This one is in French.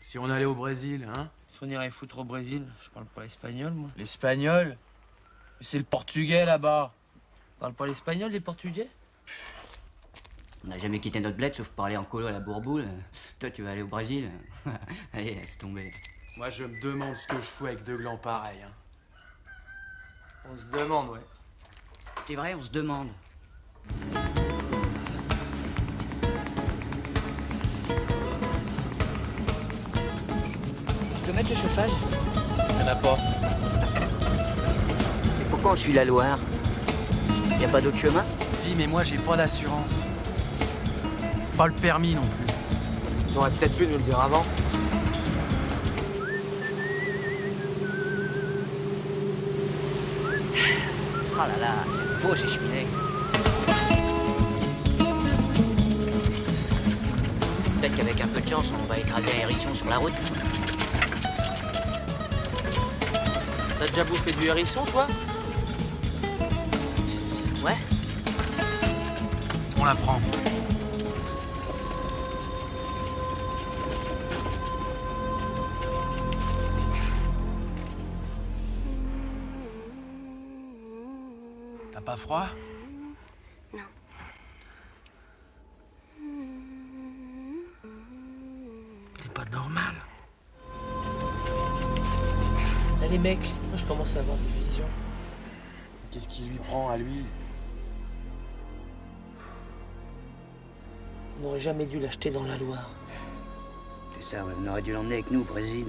Si on allait au Brésil, hein Si on irait foutre au Brésil, je parle pas espagnol, moi. L'espagnol? Mais C'est le portugais là-bas. Parle pas l'espagnol, les Portugais? On n'a jamais quitté notre bled sauf pour aller en colo à la bourboule. Toi, tu vas aller au Brésil? Allez, laisse tomber. Moi, je me demande ce que je fous avec deux glands pareils. Hein. On se demande, ouais. C'est vrai, on se demande. Peux mettre le chauffage Y'en a pas. Et pourquoi on suit la Loire Y a pas d'autre chemin Si, mais moi, j'ai pas d'assurance. Pas le permis non plus. Ils auraient peut-être pu nous le dire avant. Oh là là, c'est beau ces cheminées. Peut-être qu'avec un peu de chance, on va écraser un hérisson sur la route. T'as déjà bouffé du hérisson, toi Ouais On la prend. T'as pas froid T'es pas normal. Là, les mecs, moi je commence à avoir des visions. Qu'est-ce qui lui prend à lui On n'aurait jamais dû l'acheter dans la Loire. C'est ça, ouais, on aurait dû l'emmener avec nous au Brésil.